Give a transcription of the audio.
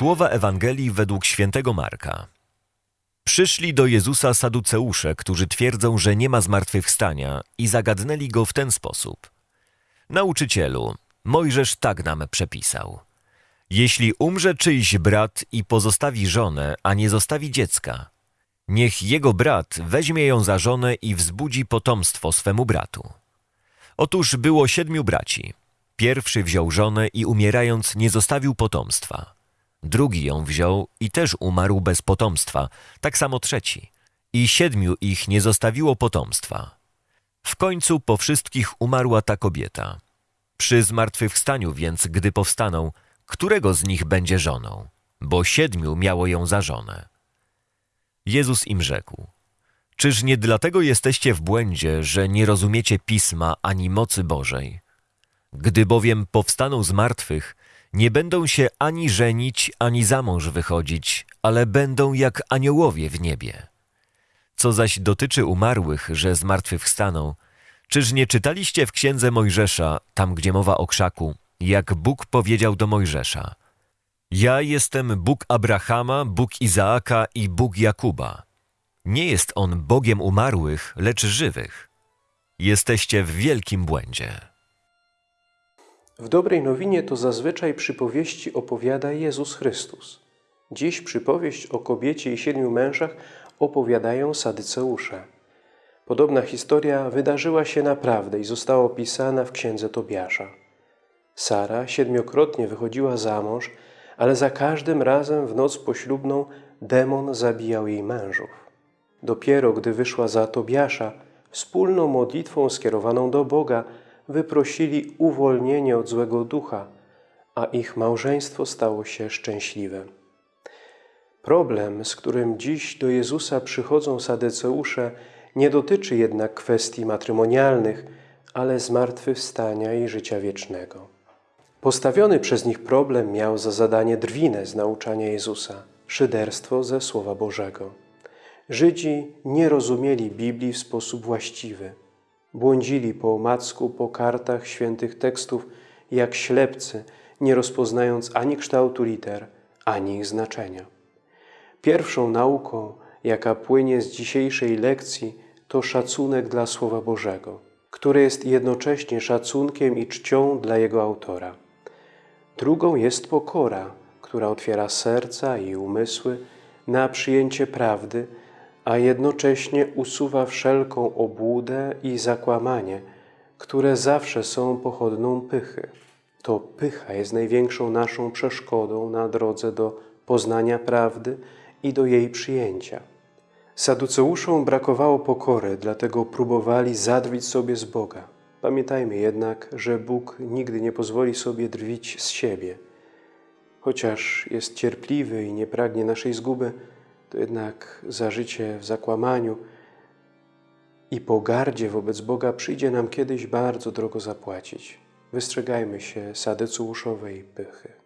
Słowa Ewangelii według świętego Marka. Przyszli do Jezusa saduceusze, którzy twierdzą, że nie ma zmartwychwstania i zagadnęli go w ten sposób. Nauczycielu, Mojżesz tak nam przepisał. Jeśli umrze czyjś brat i pozostawi żonę, a nie zostawi dziecka, niech jego brat weźmie ją za żonę i wzbudzi potomstwo swemu bratu. Otóż było siedmiu braci. Pierwszy wziął żonę i umierając nie zostawił potomstwa. Drugi ją wziął i też umarł bez potomstwa, tak samo trzeci. I siedmiu ich nie zostawiło potomstwa. W końcu po wszystkich umarła ta kobieta. Przy zmartwychwstaniu więc, gdy powstaną, którego z nich będzie żoną? Bo siedmiu miało ją za żonę. Jezus im rzekł: Czyż nie dlatego jesteście w błędzie, że nie rozumiecie pisma ani mocy Bożej? Gdy bowiem powstaną z martwych, nie będą się ani żenić, ani za mąż wychodzić, ale będą jak aniołowie w niebie. Co zaś dotyczy umarłych, że zmartwychwstaną, czyż nie czytaliście w księdze Mojżesza, tam gdzie mowa o krzaku, jak Bóg powiedział do Mojżesza: Ja jestem Bóg Abrahama, Bóg Izaaka i Bóg Jakuba. Nie jest on Bogiem umarłych, lecz żywych. Jesteście w wielkim błędzie. W dobrej nowinie to zazwyczaj przypowieści opowiada Jezus Chrystus. Dziś przypowieść o kobiecie i siedmiu mężach opowiadają sadyceusze. Podobna historia wydarzyła się naprawdę i została opisana w księdze Tobiasza. Sara siedmiokrotnie wychodziła za mąż, ale za każdym razem w noc poślubną demon zabijał jej mężów. Dopiero gdy wyszła za Tobiasza, wspólną modlitwą skierowaną do Boga, wyprosili uwolnienie od złego ducha, a ich małżeństwo stało się szczęśliwe. Problem, z którym dziś do Jezusa przychodzą sadeceusze, nie dotyczy jednak kwestii matrymonialnych, ale zmartwychwstania i życia wiecznego. Postawiony przez nich problem miał za zadanie drwinę z nauczania Jezusa, szyderstwo ze Słowa Bożego. Żydzi nie rozumieli Biblii w sposób właściwy. Błądzili po omacku po kartach świętych tekstów jak ślepcy, nie rozpoznając ani kształtu liter, ani ich znaczenia. Pierwszą nauką, jaka płynie z dzisiejszej lekcji, to szacunek dla Słowa Bożego, które jest jednocześnie szacunkiem i czcią dla jego autora. Drugą jest pokora, która otwiera serca i umysły na przyjęcie prawdy, a jednocześnie usuwa wszelką obłudę i zakłamanie, które zawsze są pochodną pychy. To pycha jest największą naszą przeszkodą na drodze do poznania prawdy i do jej przyjęcia. Saduceuszom brakowało pokory, dlatego próbowali zadrwić sobie z Boga. Pamiętajmy jednak, że Bóg nigdy nie pozwoli sobie drwić z siebie. Chociaż jest cierpliwy i nie pragnie naszej zguby, to jednak za życie w zakłamaniu i pogardzie wobec Boga przyjdzie nam kiedyś bardzo drogo zapłacić. Wystrzegajmy się sadyceuszowej pychy.